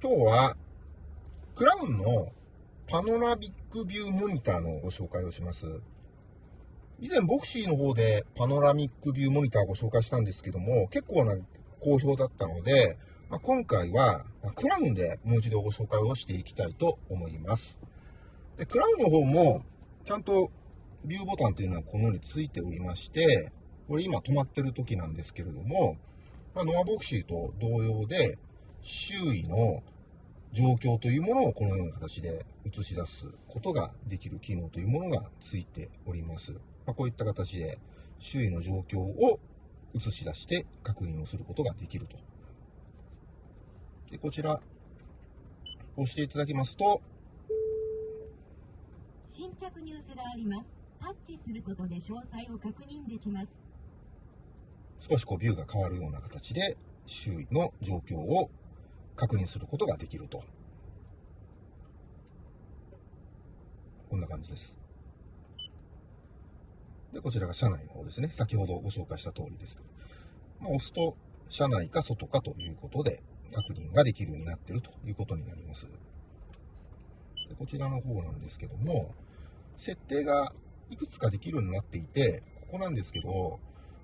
今日は、クラウンのパノラミックビューモニターのご紹介をします。以前、ボクシーの方でパノラミックビューモニターをご紹介したんですけども、結構な好評だったので、まあ、今回は、クラウンでもう一度ご紹介をしていきたいと思います。でクラウンの方も、ちゃんとビューボタンというのはこのようについておりまして、これ今止まってる時なんですけれども、まあ、ノアボクシーと同様で、周囲の状況というものをこのような形で映し出すことができる機能というものがついております。まあ、こういった形で周囲の状況を映し出して確認をすることができると。でこちら、押していただきますと、新着ニュースがあります。タッチすることで詳細を確認できます。少しこうビューが変わるような形で周囲の状況を確認することができると。こんな感じです。で、こちらが車内の方ですね。先ほどご紹介した通りです。まあ、押すと、車内か外かということで、確認ができるようになっているということになります。でこちらの方なんですけども、設定がいくつかできるようになっていて、ここなんですけど、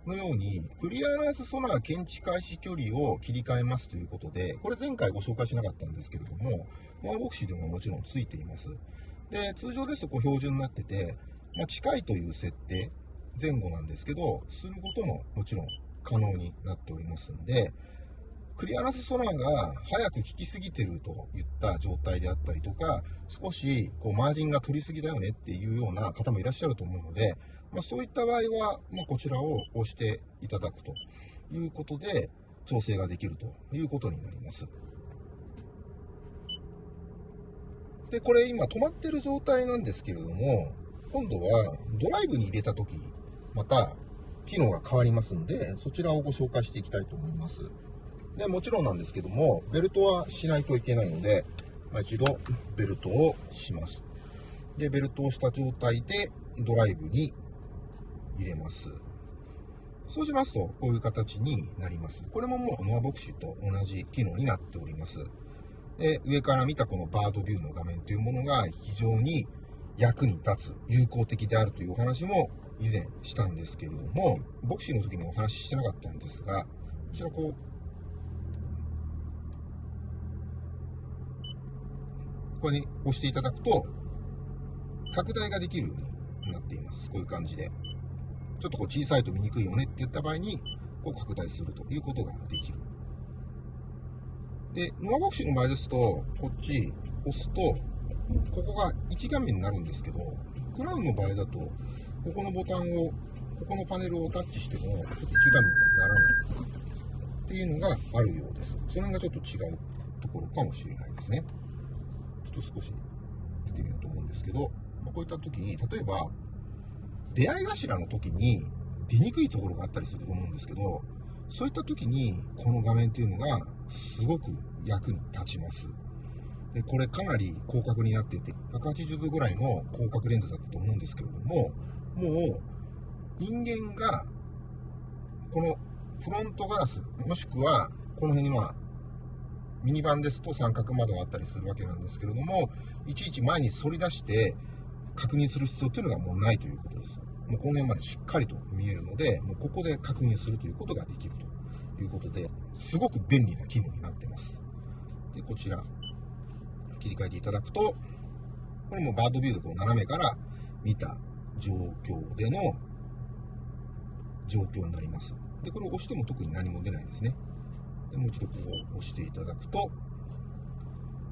のように、クリアランスソナー検知開始距離を切り替えますということで、これ前回ご紹介しなかったんですけれども、モアボクシーでももちろんついています。で、通常ですとこう標準になってて、まあ、近いという設定、前後なんですけど、することももちろん可能になっておりますんで、クリアランスソナーが早く効きすぎてるといった状態であったりとか、少しこうマージンが取りすぎだよねっていうような方もいらっしゃると思うので、まあ、そういった場合は、まあ、こちらを押していただくということで、調整ができるということになります。で、これ今止まってる状態なんですけれども、今度はドライブに入れたとき、また機能が変わりますんで、そちらをご紹介していきたいと思います。で、もちろんなんですけども、ベルトはしないといけないので、まあ、一度ベルトをします。で、ベルトをした状態でドライブに入れます。そうしますと、こういう形になります。これももうノアボクシーと同じ機能になっております。で、上から見たこのバードビューの画面というものが非常に役に立つ、有効的であるというお話も以前したんですけれども、ボクシーの時にお話ししてなかったんですが、こちらこう、こに押していただくと、拡大ができるようになっています。こういう感じで。ちょっとこう小さいと見にくいよねって言った場合に、こう拡大するということができる。で、ノアボクシーの場合ですと、こっち押すと、ここが1画面になるんですけど、クラウンの場合だと、ここのボタンを、ここのパネルをタッチしても、ちょっと1画面にならないっていうのがあるようです。その辺がちょっと違うところかもしれないですね。と少し出てみようと思うんですけど、まこういった時に、例えば、出会い頭の時に出にくいところがあったりすると思うんですけど、そういった時にこの画面っていうのがすごく役に立ちます。でこれかなり広角になっていて、180度ぐらいの広角レンズだったと思うんですけれども、もう人間がこのフロントガラス、もしくはこの辺にまあミニバンですと三角窓があったりするわけなんですけれども、いちいち前に反り出して確認する必要っていうのがもうないということです。もうこの辺までしっかりと見えるので、もうここで確認するということができるということで、すごく便利な機能になってます。で、こちら、切り替えていただくと、これもバードビューでこう斜めから見た状況での状況になります。で、これを押しても特に何も出ないですね。でもう一度こう押していただくと、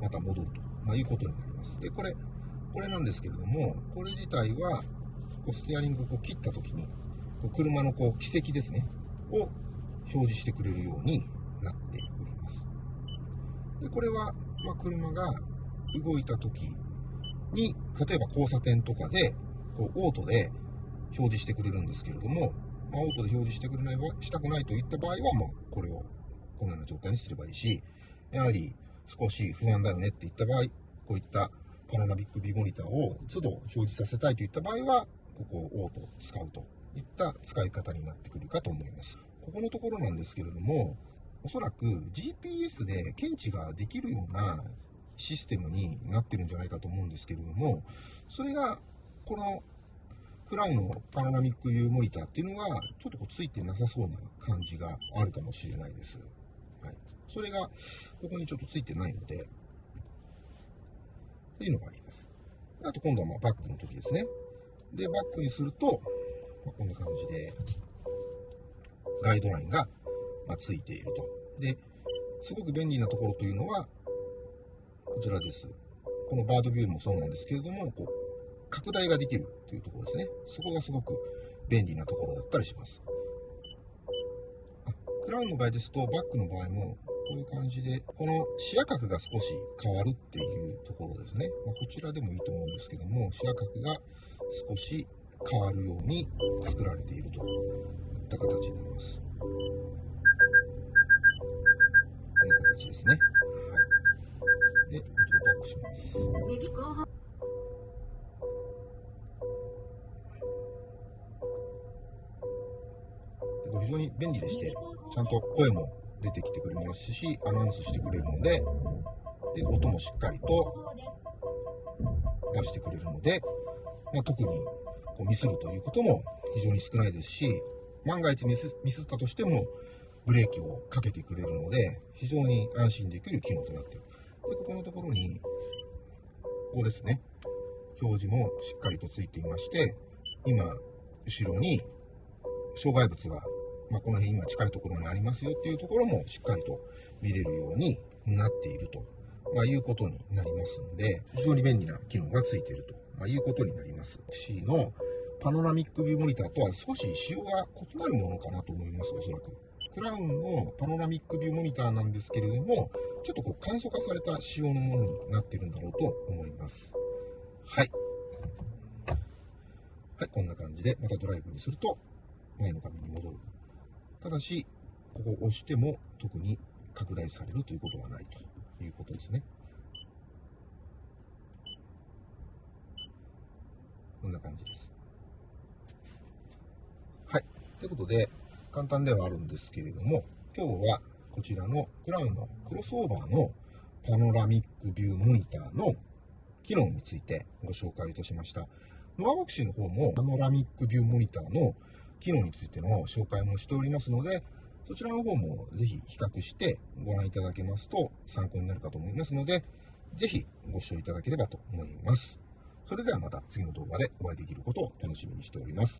また戻ると、まあ、いうことになります。で、これ、これなんですけれども、これ自体は、こうステアリングをこう切った時に、こう車のこう軌跡ですね、を表示してくれるようになっております。でこれは、まあ、車が動いた時に、例えば交差点とかで、こうオートで表示してくれるんですけれども、まあ、オートで表示してくれないしたくないといった場合は、まあ、これをこのような状態にすればいいし、やはり少し不安だよねって言った場合、こういったパノラミックビモニターを都度表示させたいといった場合は、ここをオート使うといった使い方になってくるかと思います。ここのところなんですけれども、おそらく GPS で検知ができるようなシステムになってるんじゃないかと思うんですけれども、それが、このクラウンのパノラミックビーモニターっていうのが、ちょっとこうついてなさそうな感じがあるかもしれないです。はい。それが、ここにちょっとついてないので、っていうのがあります。あと今度はまバックの時ですね。で、バックにすると、まあこんな感じで、ガイドラインがまついていると。で、すごく便利なところというのは、こちらです。このバードビューもそうなんですけれども、こう、拡大ができるというところですね。そこがすごく便利なところだったりします。ラウンの場合ですと、バックの場合も、こういう感じで、この視野角が少し変わるっていうところですね。まあ、こちらでもいいと思うんですけども、視野角が少し変わるように作られているといった形になります。こんな形ですね。非常に便利でして、ちゃんと声も出てきてくれますし、アナウンスしてくれるので、で音もしっかりと出してくれるので、まあ、特にこうミスるということも非常に少ないですし、万が一ミスミスったとしても、ブレーキをかけてくれるので、非常に安心できる機能となっている。で、ここのところに、ここですね、表示もしっかりとついていまして、今、後ろに障害物が、まあ、この辺今近いところにありますよっていうところもしっかりと見れるようになっていると、まあ、いうことになりますんで、非常に便利な機能がついていると、まあ、いうことになります。C のパノラミックビューモニターとは少し仕様が異なるものかなと思います、おそらく。クラウンのパノラミックビューモニターなんですけれども、ちょっとこう簡素化された仕様のものになっているんだろうと思います。はい。はい、こんな感じで、またドライブにすると、前の画面に戻る。ただし、ここを押しても特に拡大されるということはないということですね。こんな感じです。はい。ということで、簡単ではあるんですけれども、今日はこちらのクラウンのクロスオーバーのパノラミックビューモニターの機能についてご紹介いたしました。ノアボクシーの方もパノラミックビューモニターの機能についての紹介もしておりますので、そちらの方もぜひ比較してご覧いただけますと参考になるかと思いますので、ぜひご視聴いただければと思います。それではまた次の動画でお会いできることを楽しみにしております。